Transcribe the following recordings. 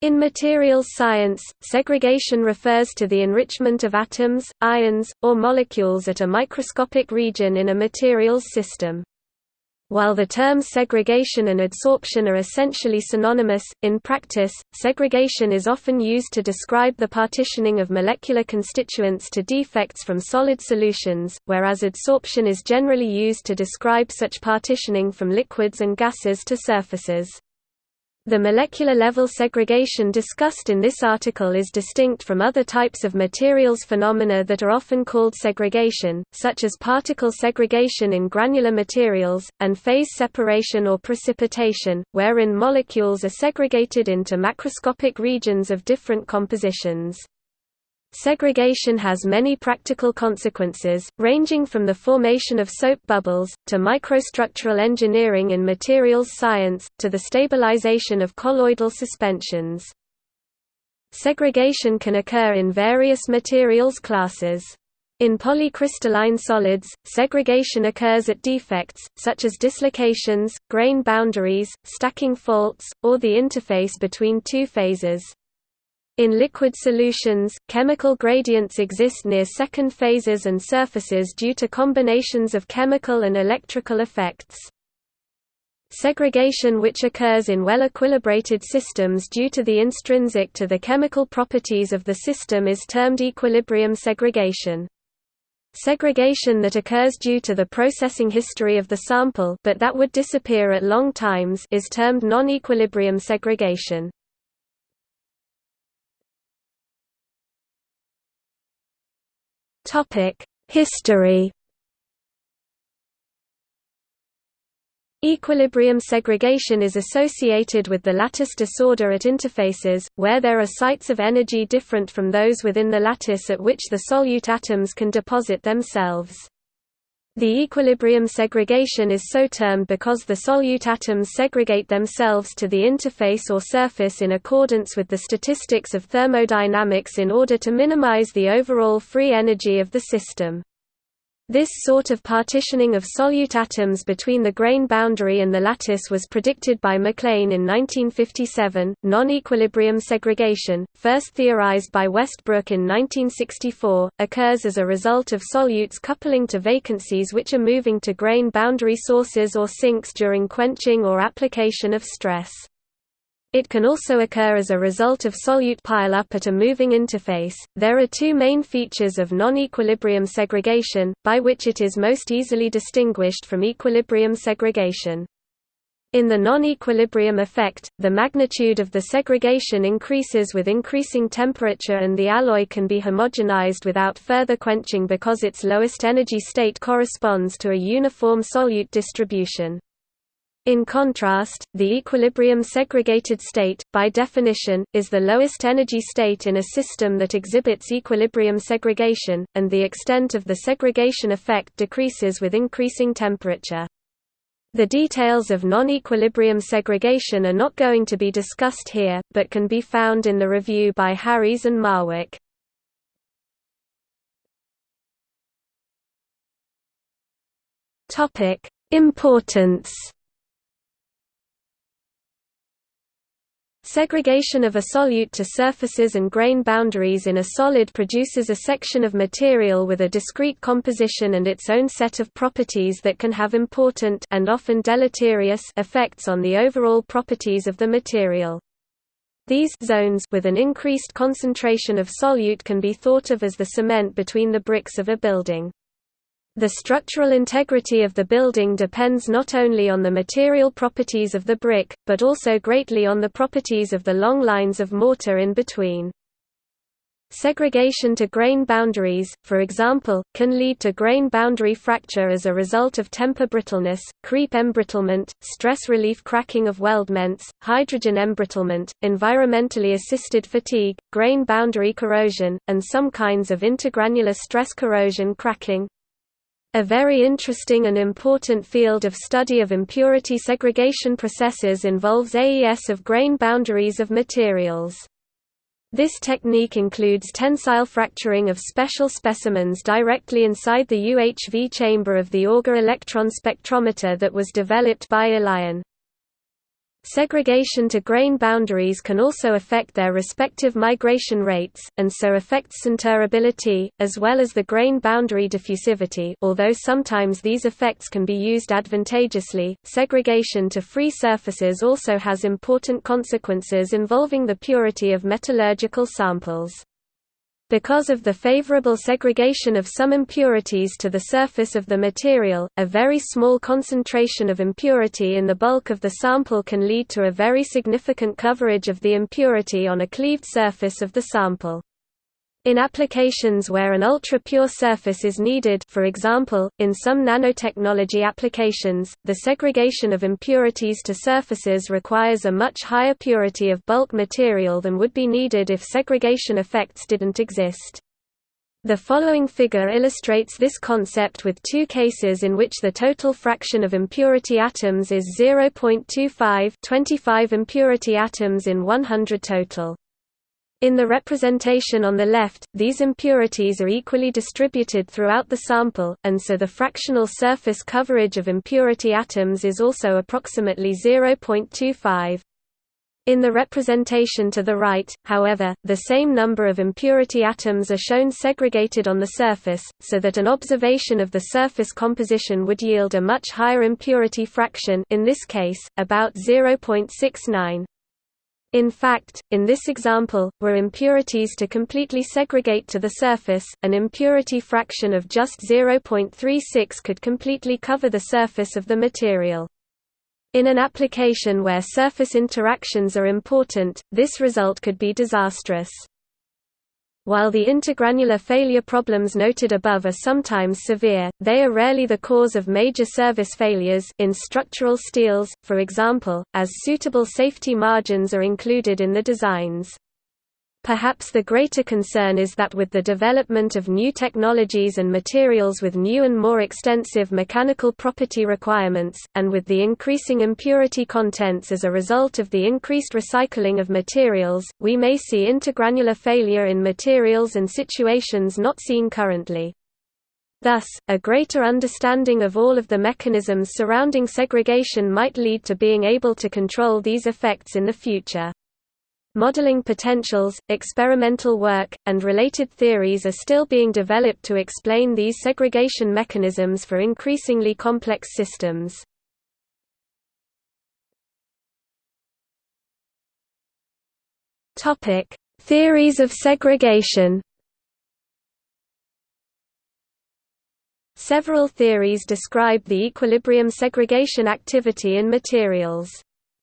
In materials science, segregation refers to the enrichment of atoms, ions, or molecules at a microscopic region in a materials system. While the terms segregation and adsorption are essentially synonymous, in practice, segregation is often used to describe the partitioning of molecular constituents to defects from solid solutions, whereas adsorption is generally used to describe such partitioning from liquids and gases to surfaces. The molecular level segregation discussed in this article is distinct from other types of materials phenomena that are often called segregation, such as particle segregation in granular materials, and phase separation or precipitation, wherein molecules are segregated into macroscopic regions of different compositions. Segregation has many practical consequences, ranging from the formation of soap bubbles, to microstructural engineering in materials science, to the stabilization of colloidal suspensions. Segregation can occur in various materials classes. In polycrystalline solids, segregation occurs at defects, such as dislocations, grain boundaries, stacking faults, or the interface between two phases. In liquid solutions, chemical gradients exist near second phases and surfaces due to combinations of chemical and electrical effects. Segregation which occurs in well-equilibrated systems due to the intrinsic to the chemical properties of the system is termed equilibrium segregation. Segregation that occurs due to the processing history of the sample but that would disappear at long times is termed non-equilibrium segregation. History Equilibrium segregation is associated with the lattice disorder at interfaces, where there are sites of energy different from those within the lattice at which the solute atoms can deposit themselves. The equilibrium segregation is so termed because the solute atoms segregate themselves to the interface or surface in accordance with the statistics of thermodynamics in order to minimize the overall free energy of the system. This sort of partitioning of solute atoms between the grain boundary and the lattice was predicted by McLean in 1957. Non equilibrium segregation, first theorized by Westbrook in 1964, occurs as a result of solutes coupling to vacancies which are moving to grain boundary sources or sinks during quenching or application of stress. It can also occur as a result of solute pileup at a moving interface. There are two main features of non-equilibrium segregation, by which it is most easily distinguished from equilibrium segregation. In the non-equilibrium effect, the magnitude of the segregation increases with increasing temperature and the alloy can be homogenized without further quenching because its lowest energy state corresponds to a uniform solute distribution. In contrast, the equilibrium segregated state, by definition, is the lowest energy state in a system that exhibits equilibrium segregation, and the extent of the segregation effect decreases with increasing temperature. The details of non-equilibrium segregation are not going to be discussed here, but can be found in the review by Harries and Marwick. Importance Segregation of a solute to surfaces and grain boundaries in a solid produces a section of material with a discrete composition and its own set of properties that can have important and often deleterious effects on the overall properties of the material. These zones with an increased concentration of solute can be thought of as the cement between the bricks of a building. The structural integrity of the building depends not only on the material properties of the brick, but also greatly on the properties of the long lines of mortar in between. Segregation to grain boundaries, for example, can lead to grain boundary fracture as a result of temper brittleness, creep embrittlement, stress relief cracking of weldments, hydrogen embrittlement, environmentally assisted fatigue, grain boundary corrosion, and some kinds of intergranular stress corrosion cracking. A very interesting and important field of study of impurity segregation processes involves AES of grain boundaries of materials. This technique includes tensile fracturing of special specimens directly inside the UHV chamber of the Auger electron spectrometer that was developed by Ilyin. Segregation to grain boundaries can also affect their respective migration rates, and so affects sinterability, as well as the grain boundary diffusivity although sometimes these effects can be used advantageously. Segregation to free surfaces also has important consequences involving the purity of metallurgical samples. Because of the favorable segregation of some impurities to the surface of the material, a very small concentration of impurity in the bulk of the sample can lead to a very significant coverage of the impurity on a cleaved surface of the sample. In applications where an ultra-pure surface is needed for example, in some nanotechnology applications, the segregation of impurities to surfaces requires a much higher purity of bulk material than would be needed if segregation effects didn't exist. The following figure illustrates this concept with two cases in which the total fraction of impurity atoms is 0.25 25 impurity atoms in 100 total. In the representation on the left, these impurities are equally distributed throughout the sample, and so the fractional surface coverage of impurity atoms is also approximately 0.25. In the representation to the right, however, the same number of impurity atoms are shown segregated on the surface, so that an observation of the surface composition would yield a much higher impurity fraction in this case, about 0.69. In fact, in this example, were impurities to completely segregate to the surface, an impurity fraction of just 0.36 could completely cover the surface of the material. In an application where surface interactions are important, this result could be disastrous. While the intergranular failure problems noted above are sometimes severe, they are rarely the cause of major service failures in structural steels, for example, as suitable safety margins are included in the designs. Perhaps the greater concern is that with the development of new technologies and materials with new and more extensive mechanical property requirements, and with the increasing impurity contents as a result of the increased recycling of materials, we may see intergranular failure in materials and situations not seen currently. Thus, a greater understanding of all of the mechanisms surrounding segregation might lead to being able to control these effects in the future. Modeling potentials, experimental work, and related theories are still being developed to explain these segregation mechanisms for increasingly complex systems. Topic: Theories of segregation. Several theories describe the equilibrium segregation activity in materials.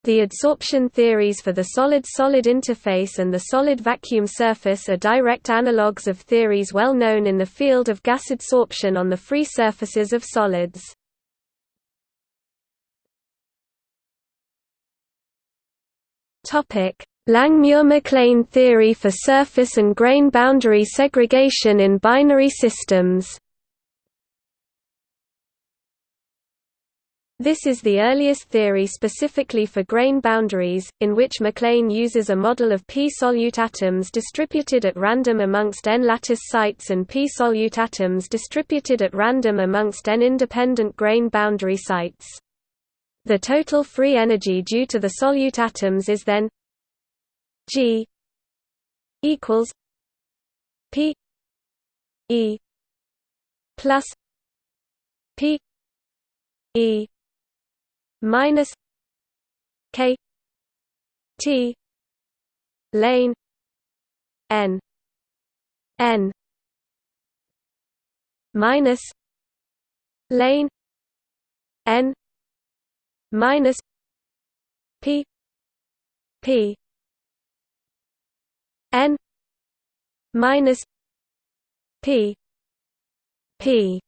The adsorption theories for the solid-solid interface and the solid vacuum surface are direct analogues of theories well known in the field of gas adsorption on the free surfaces of solids. Langmuir-McLean theory for surface and grain boundary segregation in binary systems This is the earliest theory specifically for grain boundaries, in which McLean uses a model of p-solute atoms distributed at random amongst n-lattice sites and p-solute atoms distributed at random amongst n-independent grain boundary sites. The total free energy due to the solute atoms is then G equals P E plus P E minus K T lane N N minus lane N minus P P N minus P P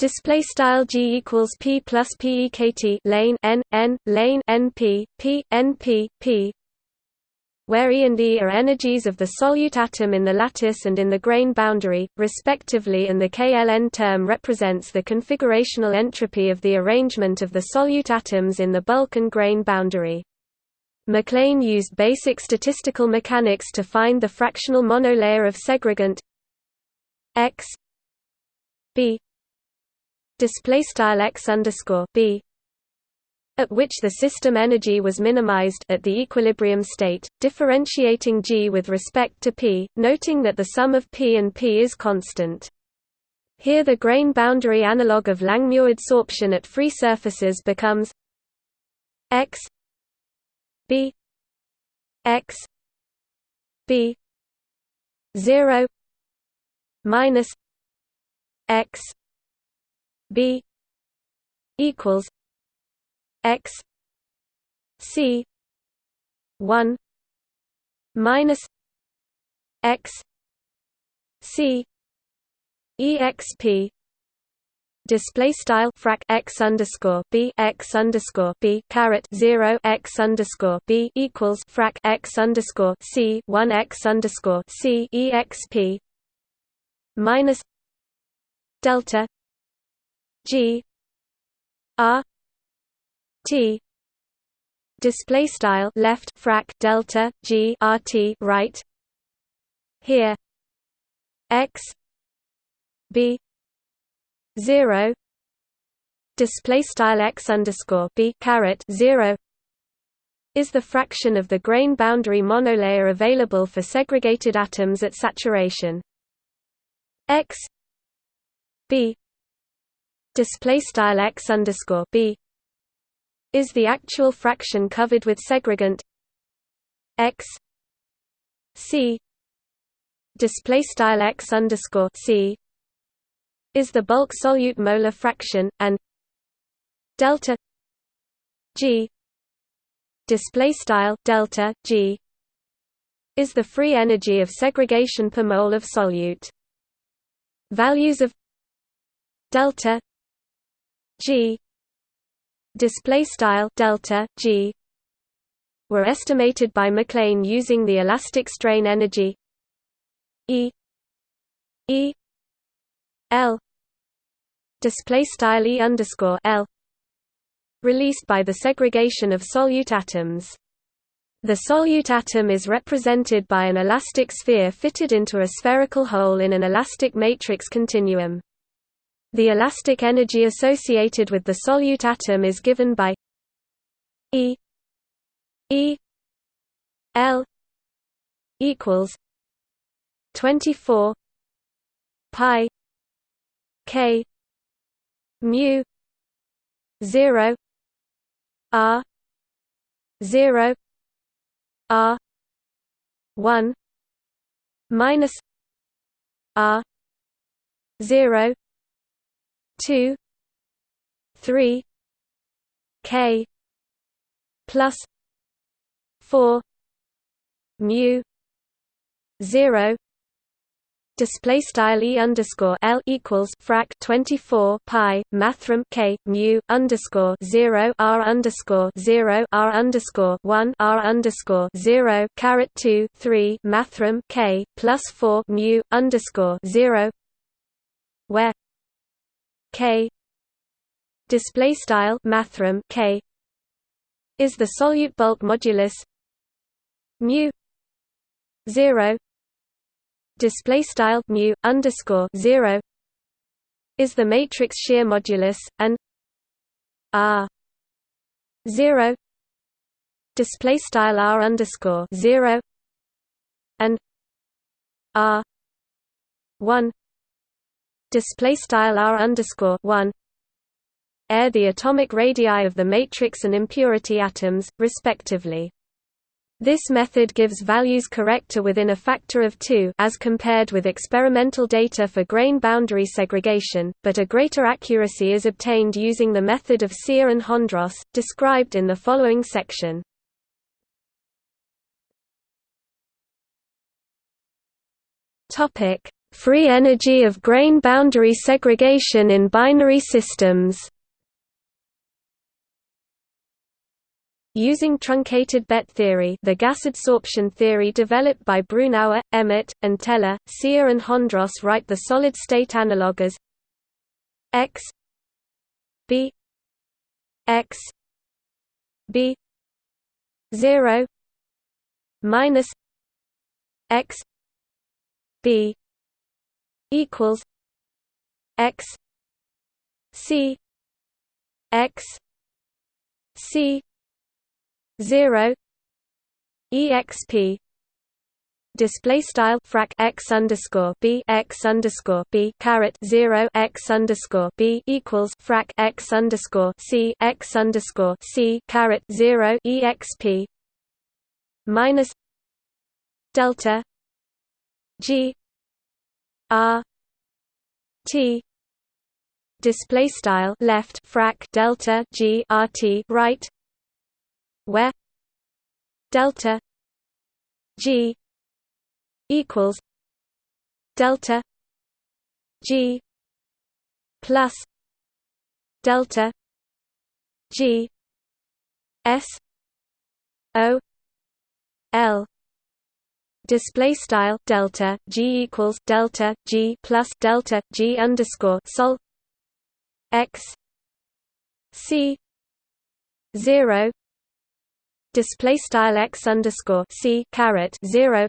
Display style g equals p plus p e k t lane n n lane n p p n p p, where E and E are energies of the solute atom in the lattice and in the grain boundary, respectively and the KLN term represents the configurational entropy of the arrangement of the solute atoms in the bulk and grain boundary. McLean used basic statistical mechanics to find the fractional monolayer of segregant x b display style x underscore b at which the system energy was minimized at the equilibrium state, differentiating G with respect to P, noting that the sum of P and P is constant. Here the grain boundary analog of Langmuir adsorption at free surfaces becomes x b x b 0 minus x b equals x c 1 minus x c exp display style frac x underscore b x underscore b caret zero x underscore b equals frac x underscore c one x underscore c exp minus delta g. R t. Display style left frac delta g rt right. Here. X. B. 0 display style x underscore b caret 0 is the fraction of the grain boundary monolayer available for segregated atoms at saturation? X. B display style x underscore b is the actual fraction covered with segregant x c display style x underscore c is the bulk solute molar fraction and delta g display style delta g is the free energy of segregation per mole of solute. Values of delta g. Display style delta g. were estimated by McLean using the elastic strain energy. E. E. L. Display style E underscore L. Released by the segregation of solute atoms. The solute atom is represented by an elastic sphere fitted into a spherical hole in an elastic matrix continuum. The elastic energy associated with the solute atom is given by E E L equals 24 pi k mu 0 r 0 r 1 minus r 0 2 3 k plus 4 mu 0 display style e underscore l equals frac 24 pi mathrm k mu underscore 0 r underscore 0 r underscore 1 r underscore 0 caret 2 3 mathrm k plus 4 mu underscore 0 where k. Display style mathrm k. Is the solute bulk modulus mu 0 display style mu underscore zero. Is the matrix shear modulus and r zero. Display style r underscore zero. And r one display style r underscore one are the atomic radii of the matrix and impurity atoms, respectively. This method gives values correct to within a factor of 2 as compared with experimental data for grain boundary segregation, but a greater accuracy is obtained using the method of Seah and Hondros, described in the following section. Free energy of grain boundary segregation in binary systems. Using truncated BET theory the gas adsorption theory developed by Brunauer, Emmett, and Teller, Seah and Hondros write the solid-state analog as x b x b 0 minus x b equals x c x C zero exp display style frac x underscore b x underscore b caret zero x underscore b equals frac x underscore c x underscore c caret zero exp minus delta g r t display style left frac delta g r t right where delta g equals delta g plus delta g s o l display style delta g equals delta g plus delta g underscore sol x c 0 display style x underscore c caret 0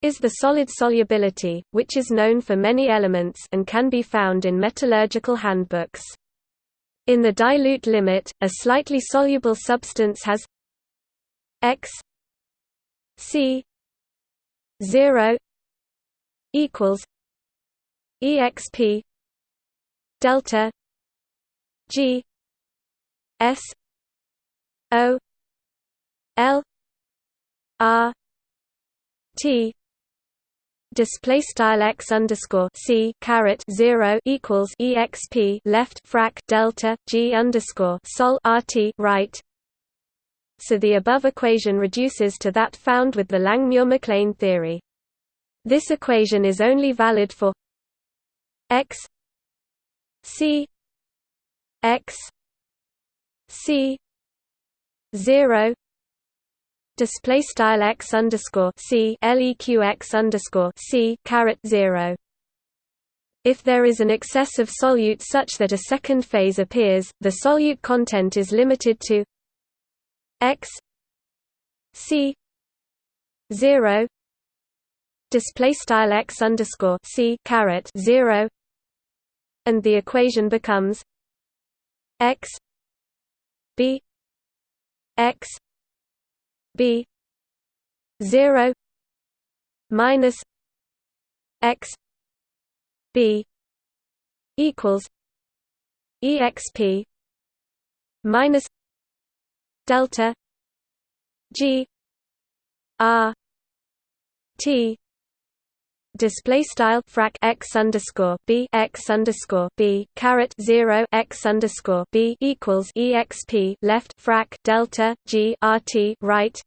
is the solid solubility, which is known for many elements and can be found in metallurgical handbooks. In the dilute limit, a slightly soluble substance has x c 0 equals exp delta g s o l r t display style x underscore c caret zero equals exp left frac delta g underscore sol rt right. So the above equation reduces to that found with the Langmuir-McLean theory. This equation is only valid for x c x c zero display style x underscore c leq x underscore c caret zero. If there is an excess of solute such that a second phase appears, the solute content is limited to x c zero display style x underscore c caret zero, and the equation becomes x b x b 0 minus x b equals exp minus delta g r t display style frac x underscore b x underscore b zero x underscore b equals exp left frac delta g rt right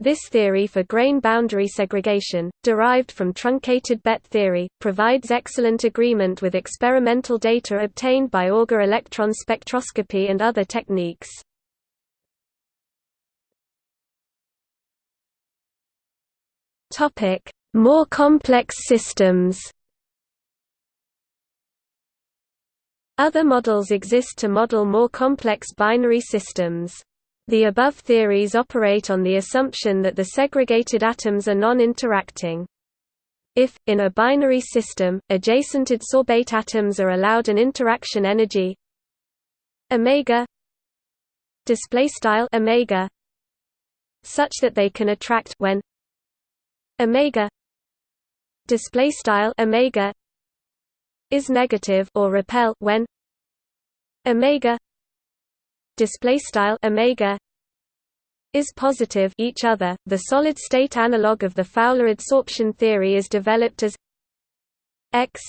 this theory for grain boundary segregation, derived from truncated BET theory, provides excellent agreement with experimental data obtained by Auger electron spectroscopy and other techniques. More complex systems Other models exist to model more complex binary systems. The above theories operate on the assumption that the segregated atoms are non-interacting. If, in a binary system, adjacent sorbate atoms are allowed an interaction energy omega such that they can attract when omega display style omega is negative or repel when omega display style omega is positive each other. The solid state analog of the Fowler adsorption theory is developed as x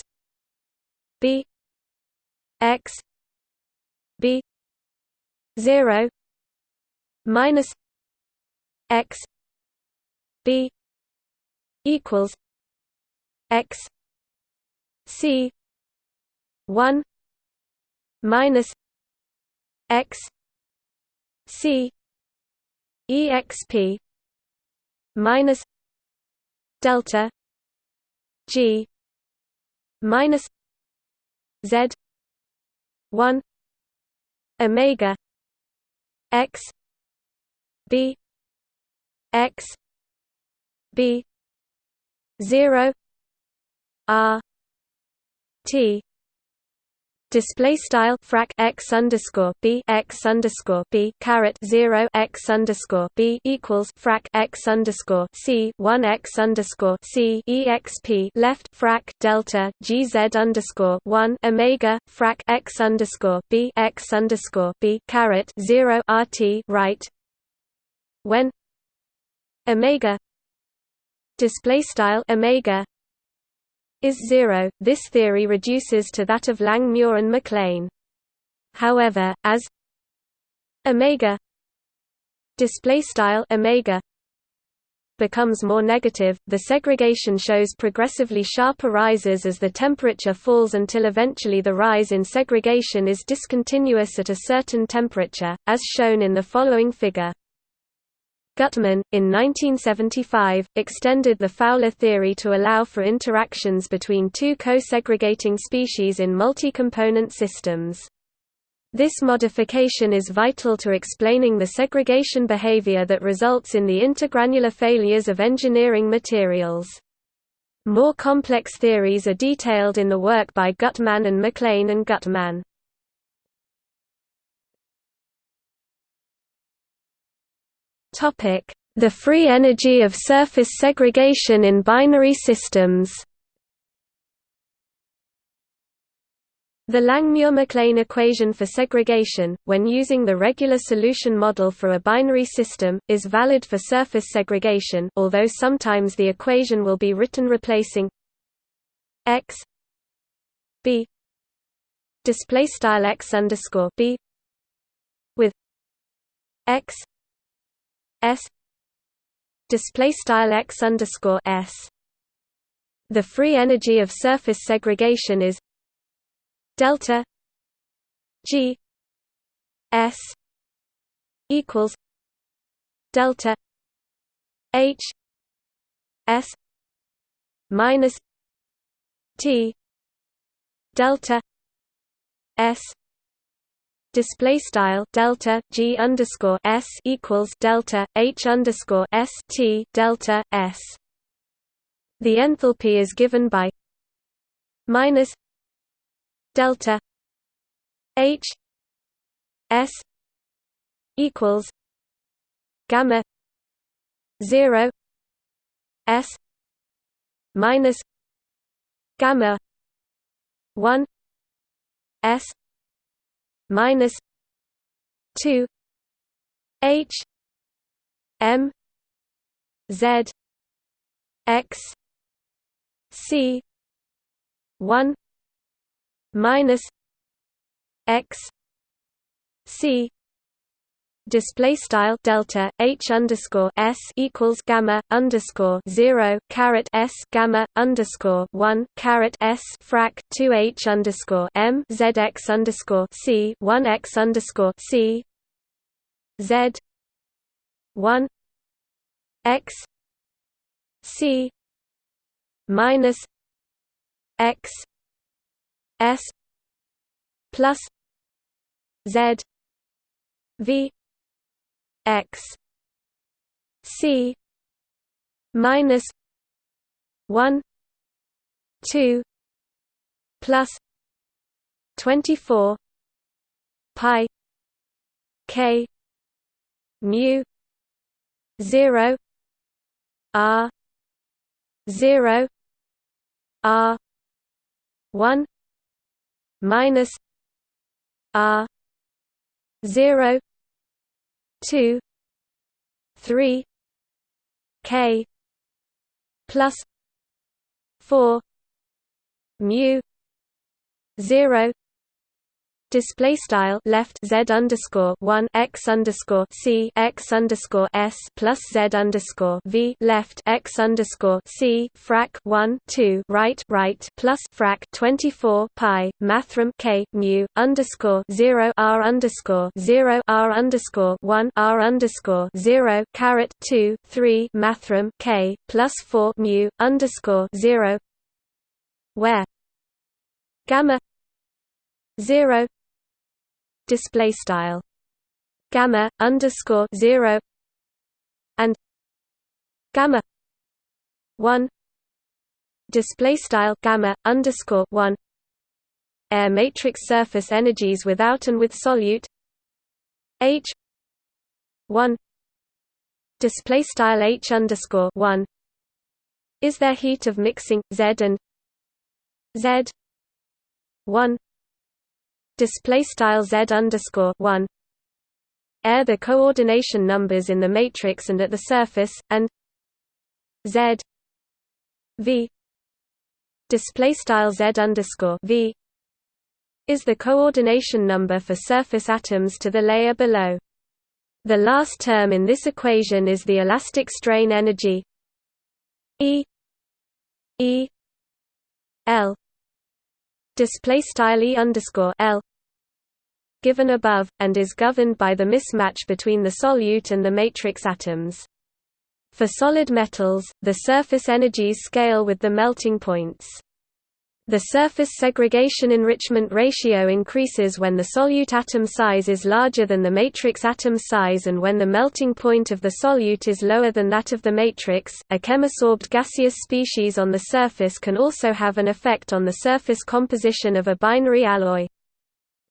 b x b 0 minus x b equals x c 1 minus x C exp minus delta G minus Z one Omega X B X B zero R T Display style frac x underscore b x underscore b caret zero x underscore b equals frac x underscore c one x underscore c exp left frac delta gz underscore one omega frac x underscore b x underscore b caret zero rt right. When omega display style omega is zero. This theory reduces to that of Langmuir and McLean. However, as omega display style omega becomes more negative, the segregation shows progressively sharper rises as the temperature falls until eventually the rise in segregation is discontinuous at a certain temperature, as shown in the following figure. Guttmann, in 1975, extended the Fowler theory to allow for interactions between two co-segregating species in multi-component systems. This modification is vital to explaining the segregation behavior that results in the intergranular failures of engineering materials. More complex theories are detailed in the work by Guttmann and McLean and Guttmann. The free energy of surface segregation in binary systems. The Langmuir-McLean equation for segregation, when using the regular solution model for a binary system, is valid for surface segregation although sometimes the equation will be written replacing x b display style x underscore b with x s display style x underscore s. The free energy of surface segregation is delta g s equals delta h s minus t delta s display style delta g underscore s equals delta h underscore s t delta s. The enthalpy is given by minus delta h s equals gamma zero s minus gamma one s minus two H M Z X C one minus X C display style delta h underscore s equals gamma underscore zero caret s gamma underscore one caret s frac two h underscore m zx underscore c one x underscore c z one x c minus x s plus z v x c minus 1 2 plus 24 pi k mu 0 r 0 r 1 minus r 0 two three K plus four mu zero display style left z underscore one x underscore c x underscore s plus z underscore v left x underscore c frac one two right right plus frac twenty four pi mathrm k mu underscore zero r underscore zero r underscore one r underscore zero caret two three mathrm k plus four mu underscore zero where gamma zero display style. Gamma underscore zero and gamma one display style gamma underscore one. Air matrix surface energies without and with solute H one display style H underscore one. Is there heat of mixing Z and Z one display style Z underscore one air the coordination numbers in the matrix and at the surface and Z V display style Z underscore V is the coordination number for surface atoms to the layer below. The last term in this equation is the elastic strain energy E E L display style E underscore L given above, and is governed by the mismatch between the solute and the matrix atoms. For solid metals, the surface energies scale with the melting points. The surface segregation enrichment ratio increases when the solute atom size is larger than the matrix atom size and when the melting point of the solute is lower than that of the matrix. A chemisorbed gaseous species on the surface can also have an effect on the surface composition of a binary alloy.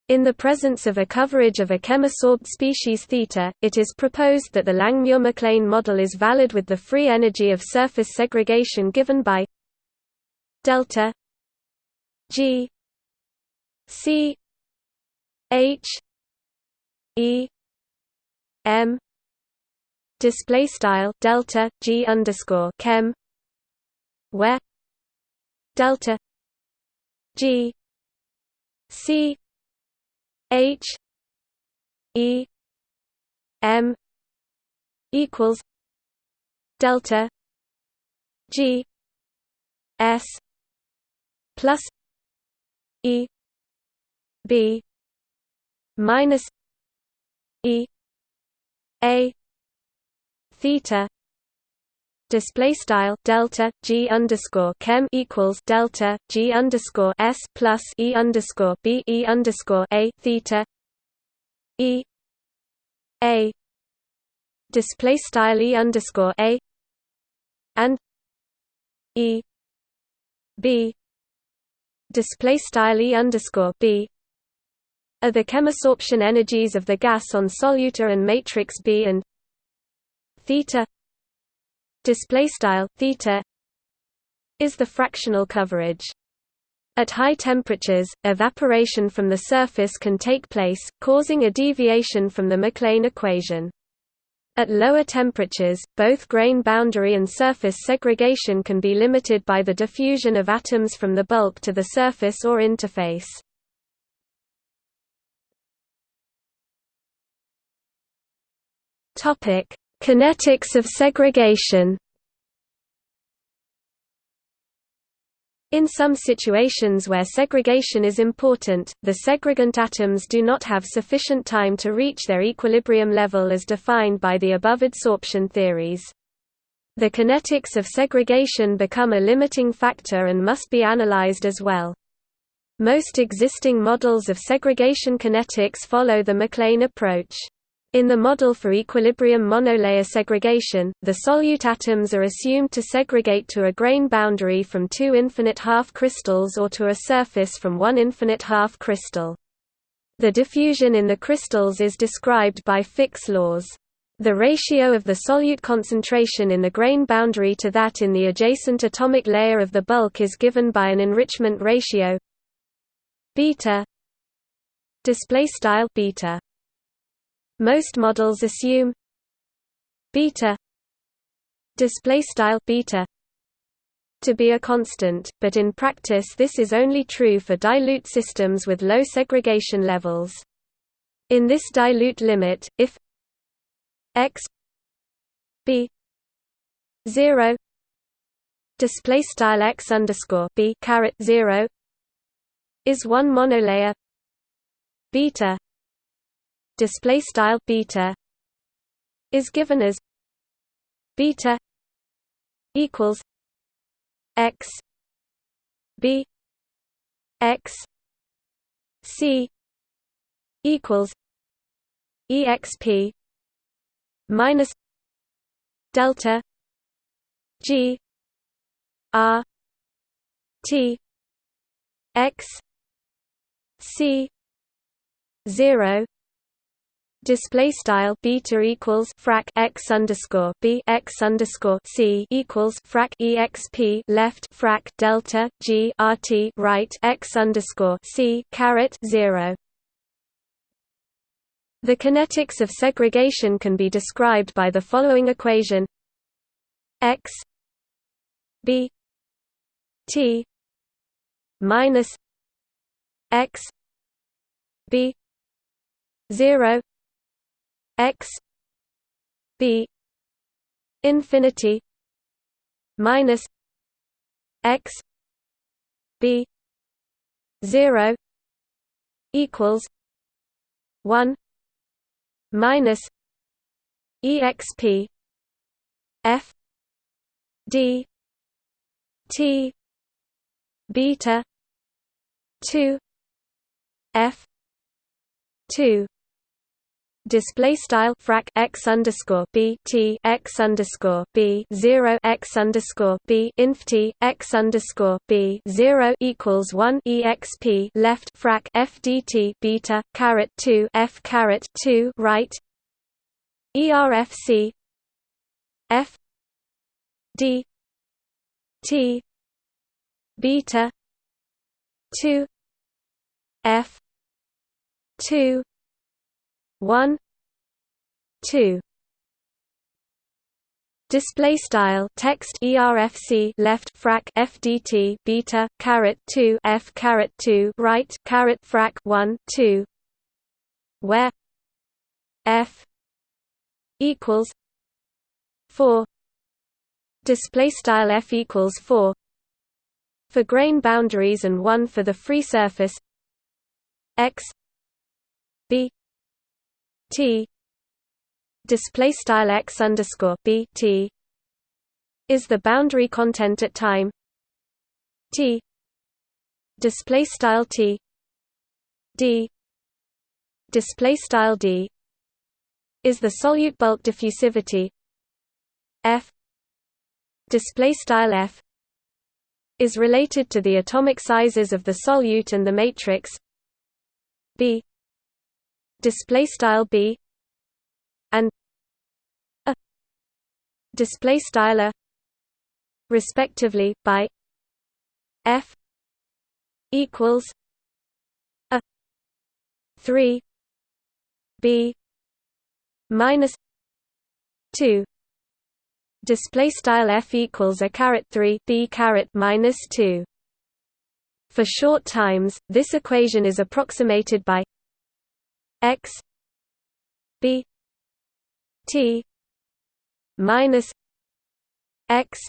In the presence of a coverage of a chemisorbed species θ, it is proposed that the Langmuir-McLean model is valid with the free energy of surface segregation given by delta G C H E M display style delta G underscore chem where delta G C H E M equals delta G S plus E B minus E A theta display style delta g underscore chem equals delta g underscore s plus e underscore b e underscore a theta e a display style e underscore a and e b display style e underscore b are the chemisorption energies of the gas on soluta and matrix B and theta display style theta is the fractional coverage. At high temperatures, evaporation from the surface can take place, causing a deviation from the McLean equation. At lower temperatures, both grain boundary and surface segregation can be limited by the diffusion of atoms from the bulk to the surface or interface. Kinetics of segregation In some situations where segregation is important, the segregant atoms do not have sufficient time to reach their equilibrium level as defined by the above adsorption theories. The kinetics of segregation become a limiting factor and must be analyzed as well. Most existing models of segregation kinetics follow the McLean approach. In the model for equilibrium monolayer segregation, the solute atoms are assumed to segregate to a grain boundary from two infinite half crystals or to a surface from one infinite half crystal. The diffusion in the crystals is described by Fick's laws. The ratio of the solute concentration in the grain boundary to that in the adjacent atomic layer of the bulk is given by an enrichment ratio beta display style beta most models assume beta display style beta to be a constant, but in practice this is only true for dilute systems with low segregation levels. In this dilute limit, if x b 0 display style x underscore b caret 0 is one monolayer beta display style beta is given as beta equals x b x c equals exp minus delta g r t x C zero display style beta equals frac x underscore b x underscore c equals frac exp left frac delta g rt right x underscore c caret zero. The kinetics of segregation can be described by the following equation: x b t minus x b 0 x b infinity minus x b 0 equals 1 minus exp f d t beta 2 f 2 display style frac x underscore b t x underscore b zero x underscore b inf t x underscore b zero equals one exp left frac f dt beta caret two f caret two right erfc f d t beta 2 f 2 1 2 Display style text ERFC left frac FDT beta caret 2 F caret 2 right caret frac 1 2 where? F equals 4 display style F equals 4 for grain boundaries and 1 for the free surface. X b t. Display style x underscore b t. Is the boundary content at time? T. Display style t. D. Display style d. Is the solute bulk diffusivity? F. Display style f. Is related to the atomic sizes of the solute and the matrix? B display style B and a display style a respectively by F equals a 3 B minus 2 display style f equals a caret 3 b caret minus 2 for short times this equation is approximated by x b t minus x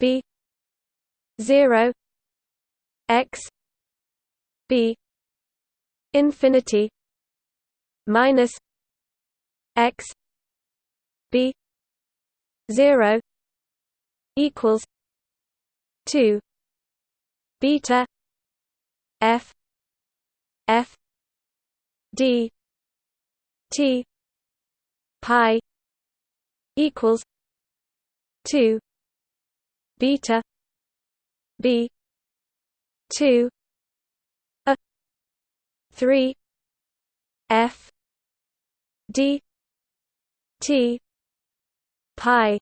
b 0 x b infinity minus x b 0 equals 2 beta f f d t pi equals 2 beta b 2 a 3 f d t pi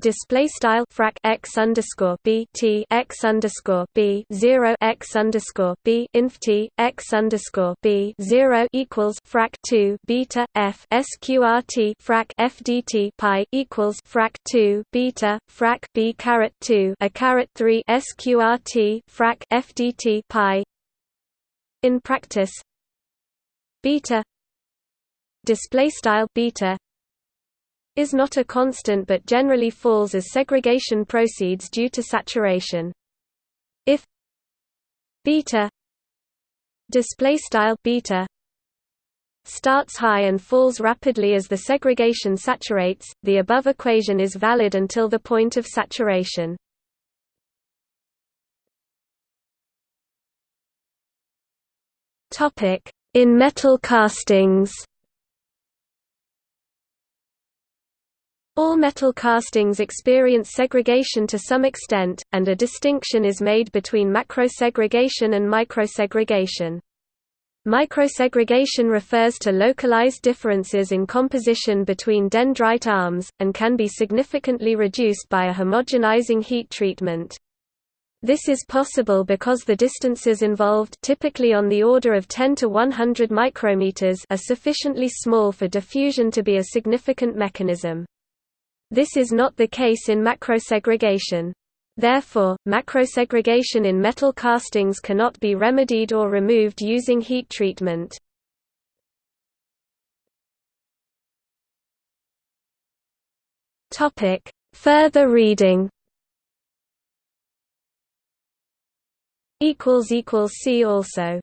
display style frac x underscore b t x underscore b zero x underscore b inf t x underscore b zero equals frac two beta f sqrt frac f dt pi equals frac two beta frac b caret two a caret three sqrt frac f dt pi. In practice, beta display style beta is not a constant but generally falls as segregation proceeds due to saturation. If beta display style beta starts high and falls rapidly as the segregation saturates, the above equation is valid until the point of saturation. Topic: In metal castings. All metal castings experience segregation to some extent, and a distinction is made between macrosegregation and microsegregation. Microsegregation refers to localized differences in composition between dendrite arms, and can be significantly reduced by a homogenizing heat treatment. This is possible because the distances involved typically on the order of 10 to 100 micrometers are sufficiently small for diffusion to be a significant mechanism. This is not the case in macrosegregation. Therefore, macrosegregation in metal castings cannot be remedied or removed using heat treatment. Further reading See also